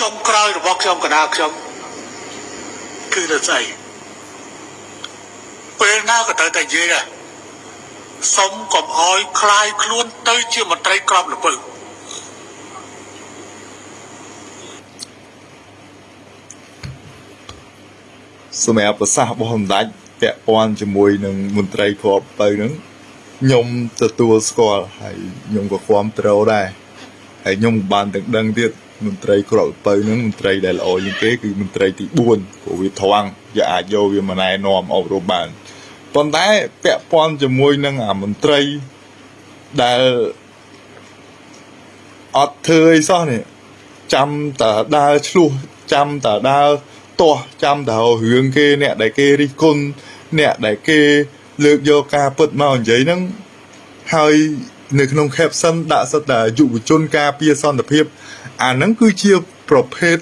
ចុងក្រោយរបស់ខ្ញុំកណ្ដាលខ្ញុំគឺនៅស្អីពេលណាក៏ត្រូវតែនិយាយដែរសុំកុំអោយคลายខ្លួនទៅជាមន្ត្រីក្របលពៅ សម្រាប់ប្រសាសន៍របស់សម្ដេចពាក់ព័ន្ធជាមួយនឹងមន្ត្រីគ្រាប់ទៅហ្នឹងខ្ញុំទទួលស្គាល់ហើយខ្ញុំក៏គ្រប់គ្រងដែរហើយខ្ញុំបានទាំងដឹងទៀត មន្ត្រីគ្រាប់ទៅហ្នឹងមន្ត្រីដែលល្អជាងគេគឺមន្ត្រីទី4ព្រោះវាត្រង់វាអាចយកវាមកណែនាំអប់រំបានប៉ុន្តែពាក់ព័ន្ធជាមួយនឹងអាមន្ត្រីដែលអត់ធ្វើអីសោះនេះចាំតែដើរឆ្លោះចាំតែដើរទាស់ចាំតែរឿងគេអ្នកដែលគេរិះគន់អ្នកដែលគេលើកយកការពិតមកនិយាយហ្នឹងហើយ នៅក្នុង caption ដាក់សិតតែយុវជនការពារសន្តិភាព អាហ្នឹងគឺជាប្រភេទ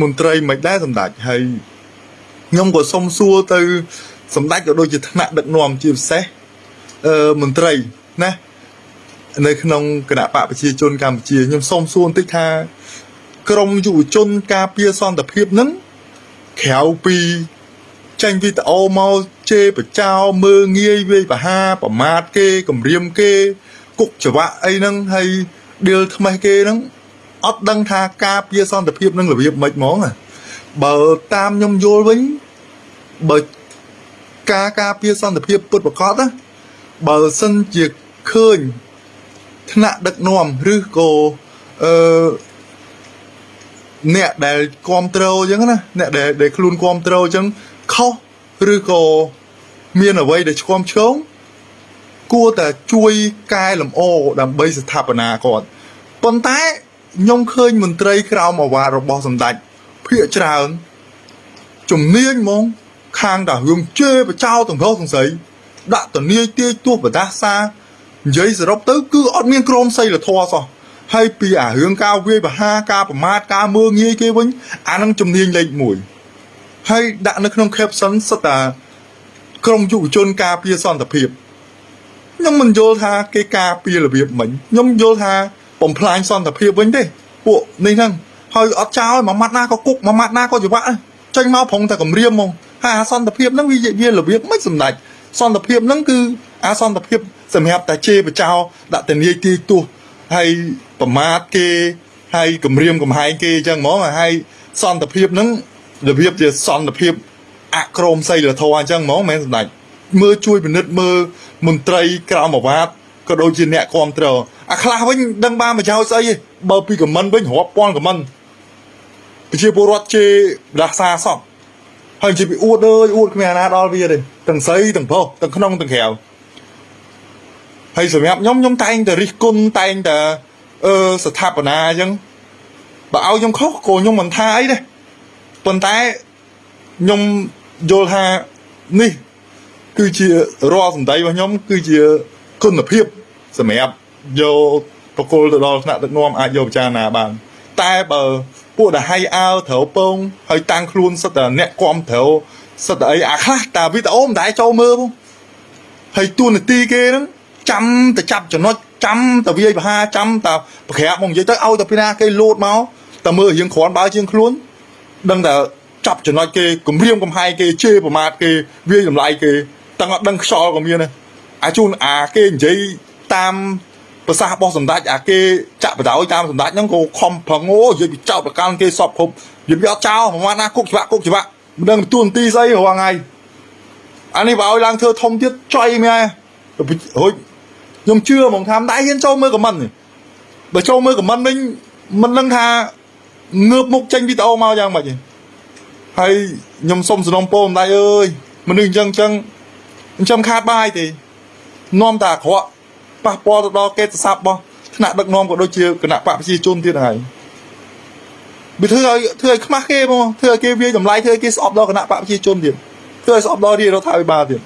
មន្ត្រីមិនដែរសម្ដេចហើយខ្ញុំក៏សុំសួរទៅ សម្ដេចក៏ដូចជាថ្នាក់ដឹកនាំជាពិសេសអឺមន្ត្រីណានៅក្នុងគណៈបកប្រជាជនកម្ពុជាខ្ញុំសូមសួរបន្តិចថាក្រមយុវជនការពារសន្តិភាពហ្នឹងក្រៅពីចេញវីដេអូមកជេរបចោមើងងាយវាយបហាប្រមាថគេគំរាមគេ គុកច្បាក់អីហ្នឹងហើយដៀលថ្មេះគេហ្នឹងអត់ដឹងថាការពារសន្តិភាពនឹងរបៀបម៉េចហ្មងណាបើតាមខ្ញុំយល់វិញបើការការពារសន្តិភាពពុតប្រកបណាបើសិនជាឃើញថ្នាក់ដឹកនាំឬក៏អឺអ្នកដែលគ្រប់គ្រងអញ្ចឹងណាអ្នកដែលដែលខ្លួនគ្រប់គ្រងអញ្ចឹងខុសឬក៏មានអ្វីដែលឆ្គាំឆ្គង គួរតែជួយកែលម្អដើម្បីស្ថាបនាគាត់ប៉ុន្តែខ្ញុំឃើញមន្ត្រីក្រមអាវ៉ារបស់សម្ដេចភាកច្រើនជំនាញហ្មងខាងតារឿងជេរបចោទាំងរស់ទាំងស្រីដាក់តនីយទាយទួបដាសានិយាយសរុបទៅគឺអត់មានក្រមសីលធម៌សោះហើយពីអារឿងការវាយបហាការប្រមាថការមើងងាយគេវិញអានឹងជំនាញលេខ1ហើយដាក់នៅក្នុង caption សិតតាក្រមយុវជនការពារសន្តិភាព ខ្ញុំមិនយល់ថាគេការពាររបៀបមិញខ្ញុំយល់ថាបំផ្លាញសន្តិភាពវិញទេពួកនេះហ្នឹងហើយអត់ចោលមួយម៉ាត់ណាក៏គុកមួយម៉ាត់ណាក៏ច្បាក់ចេញមកប្រងតែគម្រាមហ្មងហើយអាសន្តិភាពហ្នឹងវាវារបៀបមិនសម្ដេចសន្តិភាពហ្នឹងគឺអាសន្តិភាពសម្រាប់តែជេរបចោដាក់តនីយទីទោះហើយប្រមាថគេហើយគម្រាមកំហែងគេអញ្ចឹងហ្មងហើយសន្តិភាពហ្នឹងរបៀបជាសន្តិភាពអក្រមសីលធម៌អញ្ចឹងហ្មងមិនសម្ដេចមើលជួយពិនិត្យមើល មន្ត្រីក្រមអាវ៉ាតក៏ដូចជាអ្នកគ្រប់គ្រងអាខ្លះវិញដឹងបានប្រយោជន៍ស្អីទេបើពីខមមិនវិញរាប់ពាន់ខមមិនប្រជាពលរដ្ឋជេរដាសាសោះហើយជិះពីអួតអើយអួតគ្មានអាណាដល់វាទេទាំងស្រីទាំងប្រុសទាំងក្នុងទាំងក្រៅហើយសម្រាប់ខ្ញុំខ្ញុំតែងតែរិះគន់តែងតែអឺស្ថាបនាអញ្ចឹងបើឲ្យខ្ញុំខុសក៏ខ្ញុំមិនថាអីដែរប៉ុន្តែខ្ញុំយល់ថានេះ គឺជារាល់សម្ដីរបស់ខ្ញុំគឺជាគុណភាពសម្រាប់យកប្រគល់ទៅដល់ថ្នាក់ដឹកនាំអាចយកពិចារណាបាន តែបើពួកដែលហៃអើត្រូវពងហើយតាំងខ្លួនសិតតែអ្នកគាំត្រូវសិតតែអីអាខ្លះតាវីដេអូមិនដែរចូលមើលផងហើយទួនាទីគេហ្នឹងចាំតែចាប់ចំណុចចាំតែវាយបហាចាំតែប្រក្រាបមកនិយាយទៅឲ្យតែពីណាគេលោតមកតែមើលរៀងគ្រាន់បើជាងខ្លួនដឹងតែចាប់ចំណុចគេគម្រាមកំហែងគេជេរប្រមាថគេវាយតម្លៃគេ តាំងអត់ដឹងខ្យល់ក៏មានដែរអាជូនអាគេនិយាយតាមប្រសាសន៍របស់សម្ដេចអាគេចាក់បដ ாய் តាមសម្ដេចហ្នឹងក៏ខំប្រងអូនិយាយពីចោតប្រកាន់គេសពគ្រប់និយាយពីអត់ចោលប្រហែលណាគុកច្បាក់គុកច្បាក់មិនដឹងទួនាទីស្អីរាល់ថ្ងៃអានេះបើឲ្យឡើងធ្វើធំទៀតចុយមែនរួចខ្ញុំជឿហ្មងថាមិនដែរហ៊ានចូលមើលខមមិននេះបើចូលមើលខមមិនវិញមិនដឹងថាងើបមុខចេញវីដេអូមកយ៉ាងម៉េចទេហើយខ្ញុំសុំសំណុំពោម្ដាយអើយមនុស្សអញ្ចឹងអញ្ចឹង អញ្ចឹងខាតបាយទេនាំតែអាក្រក់ប៉ះពាល់ទៅដល់កេតស័ព្ទរបស់ថ្នាក់ដឹកនាំក៏ដូចជាគណៈបកប្រជាជនទៀតហើយវាធ្វើឲ្យធ្វើឲ្យខ្មាស់គេហ្មងធ្វើឲ្យគេវាយតម្លៃធ្វើឲ្យគេស្អប់ដល់គណៈបកប្រជាជនទៀតធ្វើឲ្យស្អប់ដល់រាជរដ្ឋាភិបាលទៀត